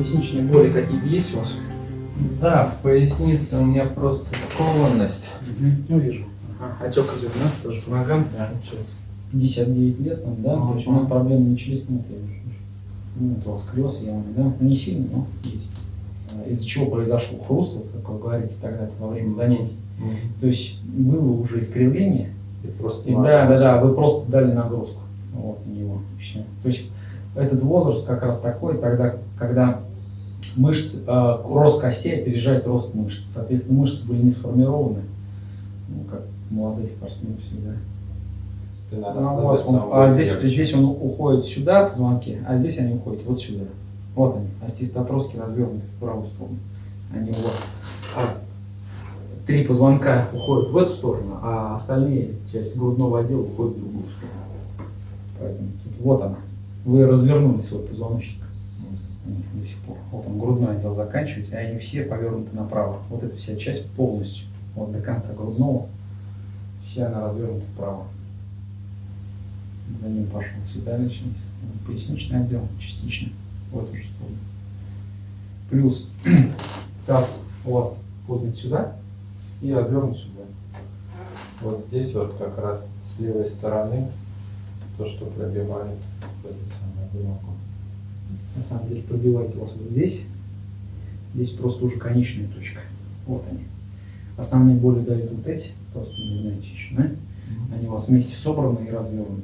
Поясничные боли какие-то есть у вас? Да, в пояснице у меня просто скованность. Угу. Ну, вижу. Ага. Отек идет, да? Тоже по ногам? Да, сейчас. 59 лет, нам, да? То есть у нас проблемы начались, ну, я вижу. Ну, это у вас сколиоз явный, да? Ну, не сильно, но есть. А, Из-за чего произошел хруст, вот, как вы говорите тогда во время занятий. То есть было уже искривление, И просто и да, да, да, вы просто дали нагрузку вот, на него. и всё. То есть этот возраст как раз такой, тогда, когда мышцы, э, рост костей опережает рост мышц. Соответственно, мышцы были не сформированы, ну, как молодые спортсмены всегда. Спина Ну, вас он- а здесь, здесь он уходит сюда, позвонки, а здесь они уходят вот сюда. Вот они, остеостатроски развернуты в правую сторону. Они вот. А три позвонка уходят в эту сторону, а остальные часть грудного отдела уходят в другую сторону. Поэтому тут вот она. Вы развернули свой позвоночник до сих пор. Вот он, грудной отдел заканчивается, и они все повернуты направо. Вот эта вся часть полностью, вот до конца грудного, вся она развернута вправо. За ним пошел седалищный, поясничный отдел частично в эту же сторону. Плюс таз у вас поднят сюда и развернут сюда. Вот здесь вот как раз с левой стороны то, что пробивает этот самый глубоко. На самом деле пробивает у вас вот здесь. Здесь просто уже конечная точка. Вот они. Основные боли дают вот эти, просто не знаете еще, да? Они у вас вместе собраны и развернуты.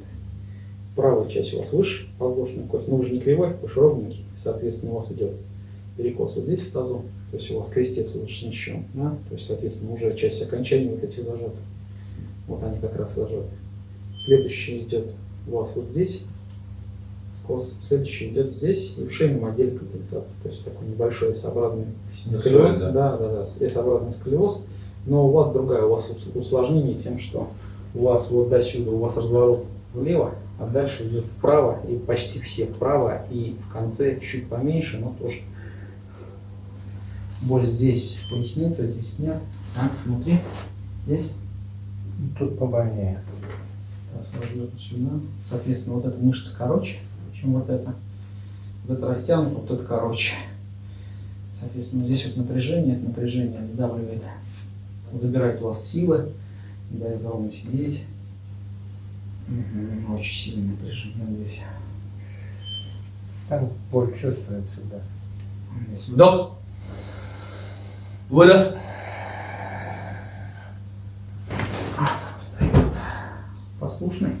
Правая часть у вас выше, воздушная кость, но уже не кривой, уж ровненький. Соответственно, у вас идет перекос вот здесь в тазу, то есть у вас крестец вот смещен, да? то есть, соответственно, уже часть окончания вот эти зажаты. Вот они как раз зажаты. Следующий идет у вас вот здесь, скос. Следующий идет здесь и в шейном отделе компенсации. То есть такой небольшой S-образный сколиоз. да? Да, да, да, S-образный сколиоз. Но у вас другая, у вас ус- усложнение тем, что у вас вот до сюда, у вас разворот влево, а дальше идет вправо, и почти все вправо, и в конце чуть поменьше, но тоже. Боль здесь, поясница, здесь нет. Так, внутри, здесь. Тут побольнее. Соответственно, вот эта мышца короче, чем вот эта. Вот это растянуто, вот это короче. Соответственно, здесь вот напряжение, это напряжение сдавливает, забирает у вас силы, не дает ровно сидеть. Очень сильное напряжение здесь. Там боль чувствуется, да. Здесь вдох. Выдох. Послушный.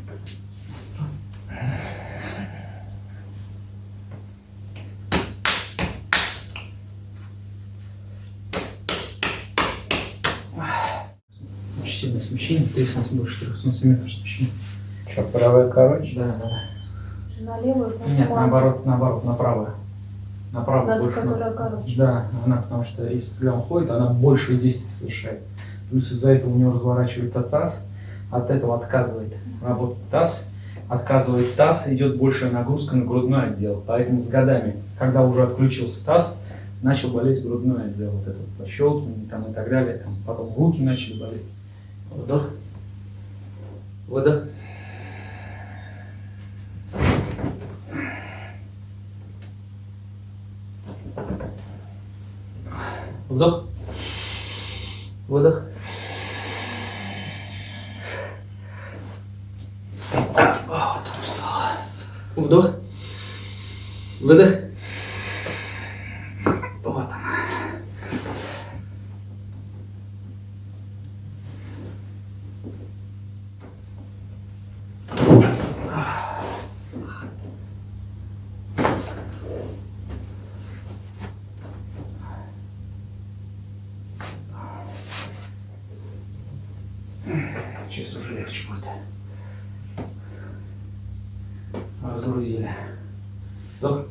Очень сильное смещение, 3 сантиметра, больше 3 сантиметров смещения. Что, правая короче? Да, да. На левую, Нет, наоборот, наоборот, направо. Направо На ту, больше. которая короче. Да, она, потому что если когда он ходит, она большие действия совершает. Плюс из-за этого у него разворачивает таз, от этого отказывает работать таз, отказывает таз, идет большая нагрузка на грудной отдел. Поэтому с годами, когда уже отключился таз, начал болеть грудной отдел, вот это вот пощелкивание там и так далее, там, потом руки начали болеть. Вдох. Выдох. Вдох. Выдох. Вдох. Выдох. Сейчас уже легче будет. Разгрузили. Вдох.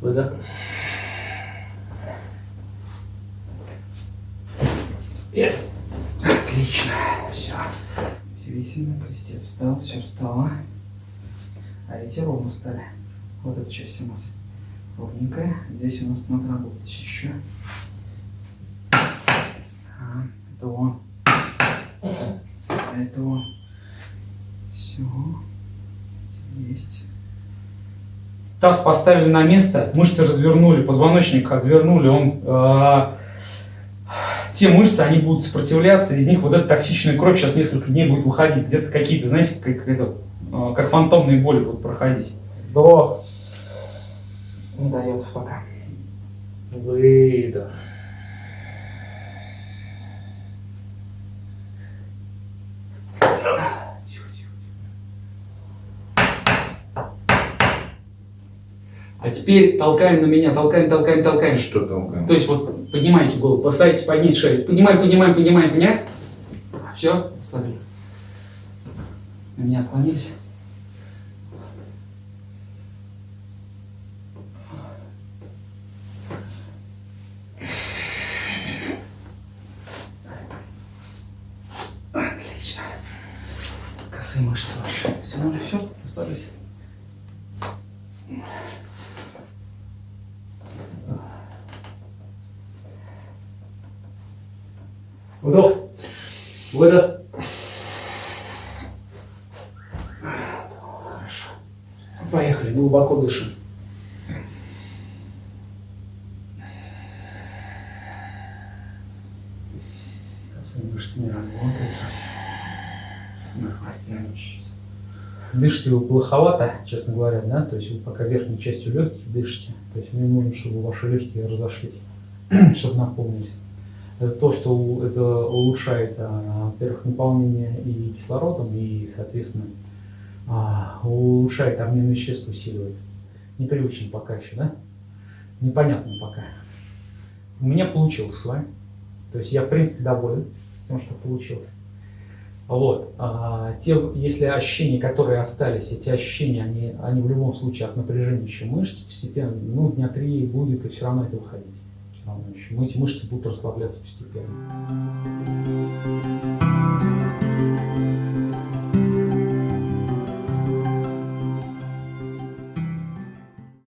Выдох. И. Отлично. Все. Весельно, крестец встал, все встало. А эти ровно встали. Вот эта часть у нас ровненькая. Здесь у нас надо работать еще. А, это он. Это он. Все. Есть. таз поставили на место, мышцы развернули, позвоночник развернули, он, э, те мышцы, они будут сопротивляться, из них вот эта токсичная кровь сейчас несколько дней будет выходить, где-то какие-то, знаете, как, это, э, как фантомные боли будут проходить. Вдох. Не дает пока. Выдох. А теперь толкаем на меня, толкаем, толкаем, толкаем. Что толкаем? То есть вот поднимайте голову, постарайтесь поднять шею. Поднимаем, поднимаем, поднимаем, поднимаем. Все, слабее. На меня отклонились. Отлично. Косые мышцы ваши. Все, ну все, расслабились. Вдох. Выдох. Хорошо. Поехали, глубоко дышим. Косые мышцы не работают совсем. Сейчас мы их растянем чуть-чуть. Дышите вы плоховато, честно говоря, да, то есть вы пока верхней частью легких дышите, то есть мне нужно, чтобы ваши легкие разошлись, чтобы наполнились. Это то, что это улучшает, а, во-первых, наполнение и кислородом, и, соответственно, а, улучшает обмен веществ, усиливает. Непривычно пока еще, да? Непонятно пока. У меня получилось с вами. То есть я, в принципе, доволен тем, что получилось. Вот. А, те, если ощущения, которые остались, эти ощущения, они, они в любом случае от напряжения еще мышц постепенно, ну, дня три будет, и все равно это выходить волнующим. Эти мышцы будут расслабляться постепенно.